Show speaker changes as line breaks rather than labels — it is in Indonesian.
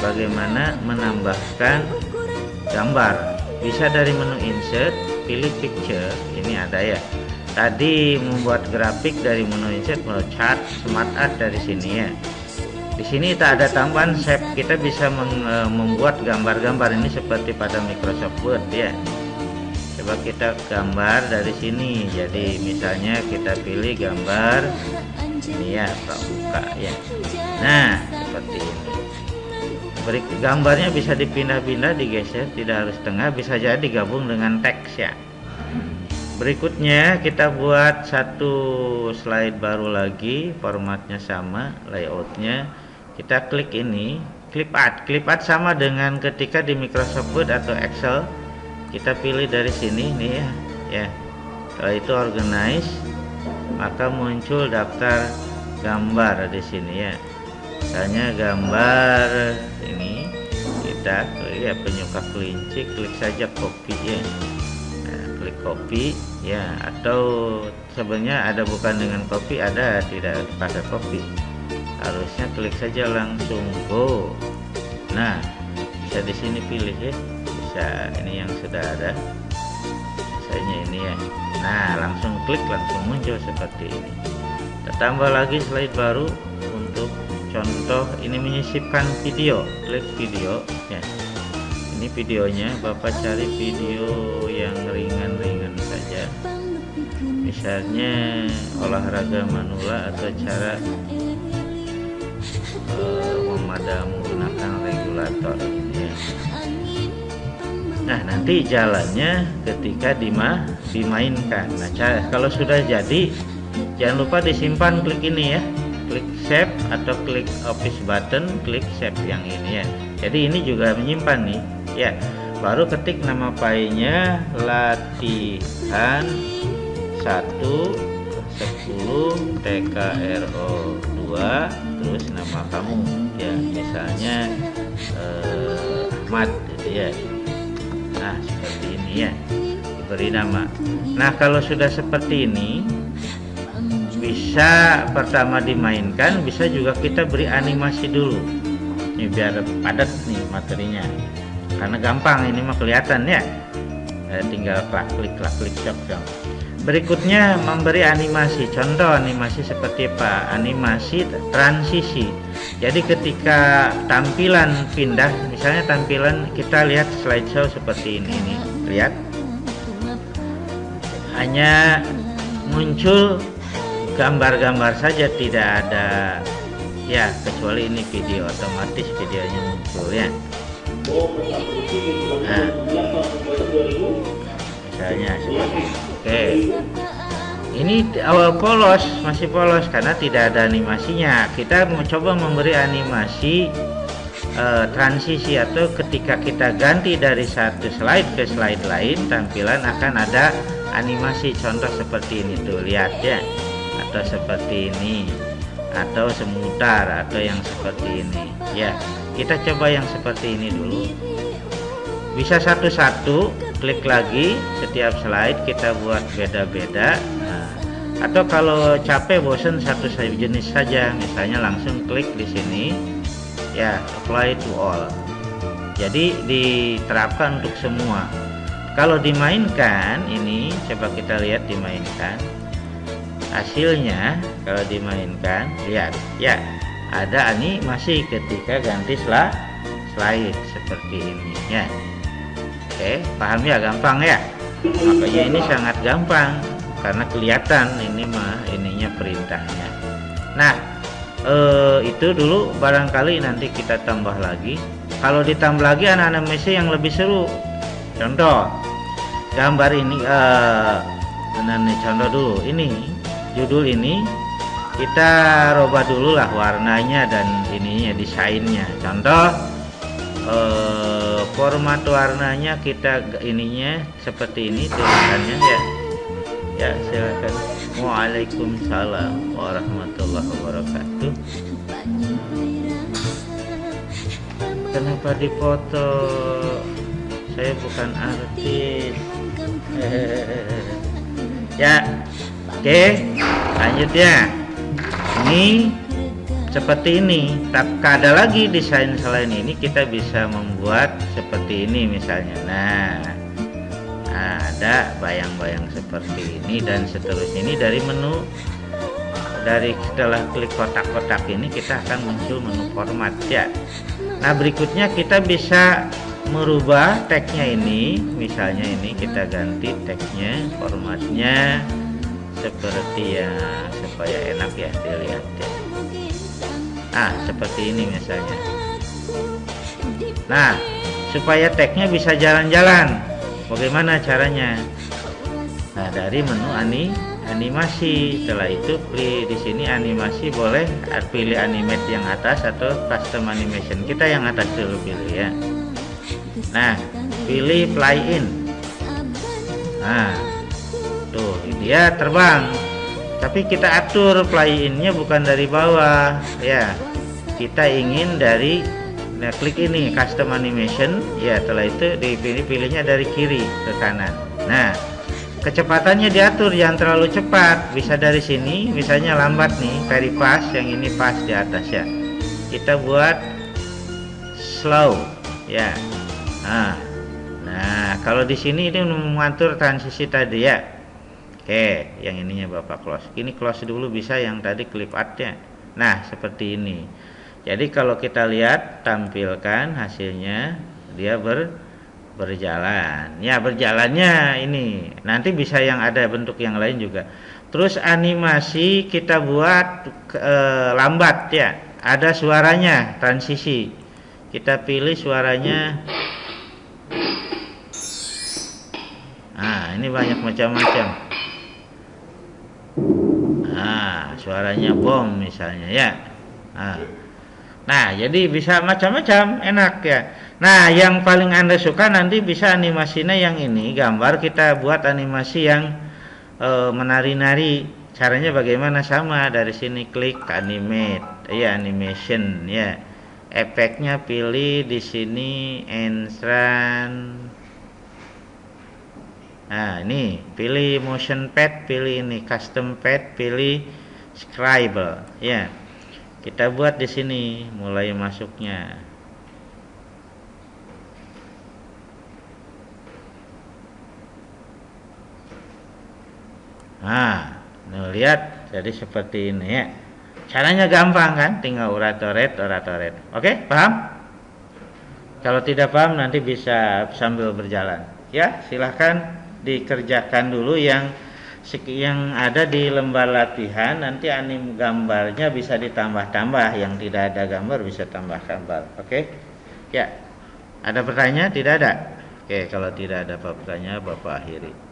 bagaimana menambahkan gambar? Bisa dari menu insert pilih picture. Ini ada ya. Tadi membuat grafik dari menu insert menu chart smart art dari sini ya. Di sini tak ada tambahan shape. Kita bisa e, membuat gambar-gambar ini seperti pada Microsoft Word ya. Coba kita gambar dari sini. Jadi misalnya kita pilih gambar. Ini ya buka ya. Nah seperti ini Gambarnya bisa dipindah-pindah digeser tidak harus tengah bisa jadi digabung dengan teks ya. Berikutnya kita buat satu slide baru lagi formatnya sama layoutnya. Kita klik ini clip art. Clip art sama dengan ketika di Microsoft Word atau Excel. Kita pilih dari sini nih ya. Ya. Kalau itu organize maka muncul daftar gambar di sini ya misalnya gambar ini kita ya penyuka kelinci klik saja copy ya. Klik copy ya atau sebenarnya ada bukan dengan copy ada tidak pakai copy. Harusnya klik saja langsung go. Nah bisa di sini pilih ya. Bisa ini yang sudah ada. Misalnya ini ya. Nah langsung klik langsung muncul seperti ini. Kita tambah lagi slide baru untuk contoh ini menyisipkan video klik video ya. Ini videonya Bapak cari video yang ringan-ringan saja. Misalnya olahraga manula atau cara uh, memadam menggunakan regulator ya. nah nanti jalannya ketika dima dimainkan. Nah kalau sudah jadi jangan lupa disimpan klik ini ya klik save atau klik office button klik save yang ini ya. Jadi ini juga menyimpan nih ya. Baru ketik nama filenya latihan 1 10 TKRO 2 terus nama kamu. Ya misalnya eh, Ahmad gitu ya. Nah seperti ini ya diberi nama. Nah kalau sudah seperti ini bisa pertama dimainkan bisa juga kita beri animasi dulu. Ini biar padat nih materinya. Karena gampang ini mah kelihatan ya. Eh, tinggal klik klik klik klik shop dong berikutnya memberi animasi. Contoh animasi seperti apa? Animasi transisi. Jadi ketika tampilan pindah misalnya tampilan kita lihat slideshow seperti ini nih. Lihat. Hanya muncul gambar-gambar saja tidak ada. Ya kecuali ini video otomatis videonya muncul ya. Nah misalnya seperti oke. Ini awal polos masih polos karena tidak ada animasinya. Kita mencoba memberi animasi uh, transisi atau ketika kita ganti dari satu slide ke slide lain tampilan akan ada animasi. Contoh seperti ini tuh lihat ya atau seperti ini atau semutar atau yang seperti ini. Ya kita coba yang seperti ini dulu. Bisa satu-satu klik lagi setiap slide kita buat beda-beda. Nah, atau kalau capek bosen satu jenis saja. Misalnya langsung klik di sini. Ya apply to all. Jadi diterapkan untuk semua. Kalau dimainkan ini coba kita lihat dimainkan hasilnya kalau dimainkan lihat ya ada animasi ketika ganti slide slide seperti ini ya. Oke paham ya gampang ya? Makanya ini sangat gampang karena kelihatan ini mah ininya perintahnya. Nah eh, itu dulu barangkali nanti kita tambah lagi. Kalau ditambah lagi anak-anak Messi yang lebih seru contoh gambar ini eh, nah, contoh dulu ini judul ini kita robah dulu lah warnanya dan ininya desainnya. Contoh eh, format warnanya kita ininya seperti ini tulisannya ya. Ya silakan. Waalaikumsalam warahmatullahi wabarakatuh. Kenapa dipoto? Saya bukan artis. Ya oke lanjut ya ini seperti ini. Tak ada lagi desain selain ini kita bisa membuat seperti ini misalnya. Nah ada bayang-bayang seperti ini dan seterusnya. Ini dari menu dari setelah klik kotak-kotak ini kita akan muncul menu format ya. Nah berikutnya kita bisa merubah tagnya ini. Misalnya ini kita ganti tagnya formatnya seperti ya supaya enak ya dilihat ya. Nah seperti ini misalnya. Nah supaya tagnya bisa jalan-jalan. Bagaimana caranya? Nah dari menu ani animasi. Setelah itu pilih di sini animasi boleh pilih animate yang atas atau custom animation kita yang atas dulu pilih ya. Nah pilih play in. Nah dia terbang. Tapi kita atur play innya bukan dari bawah. Ya kita ingin dari nah klik ini custom animation. Ya setelah itu dipilih pilihnya dari kiri ke kanan. Nah kecepatannya diatur jangan terlalu cepat. Bisa dari sini misalnya lambat nih very fast yang ini pas di atas ya. Kita buat slow ya. Nah, nah kalau di sini ini mengatur transisi tadi ya. Oke, yang ininya Bapak close. Ini close dulu bisa yang tadi clip artnya. Nah, seperti ini. Jadi kalau kita lihat tampilkan hasilnya dia ber berjalan. Ya, berjalannya ini. Nanti bisa yang ada bentuk yang lain juga. Terus animasi kita buat e, lambat ya. Ada suaranya, transisi. Kita pilih suaranya nah ini banyak macam-macam nah suaranya bom misalnya ya. Nah, nah jadi bisa macam-macam enak ya. Nah yang paling anda suka nanti bisa animasinya yang ini. Gambar kita buat animasi yang e, menari-nari. Caranya bagaimana? Sama dari sini klik animate. Ya animation ya. Efeknya pilih di sini entrance. Nah ini. Pilih motion pad pilih ini. Custom pad pilih scribble ya. Kita buat di sini mulai masuknya. Nah lihat jadi seperti ini ya. Caranya gampang kan? Tinggal uratoret uratoret. Oke paham? Kalau tidak paham nanti bisa sambil berjalan. Ya silahkan dikerjakan dulu yang yang ada di lembar latihan nanti anim gambarnya bisa ditambah-tambah. Yang tidak ada gambar bisa tambah gambar. Oke? Okay? ya. Ada pertanyaan? Tidak ada? Oke okay, kalau tidak ada pertanyaan bapak akhiri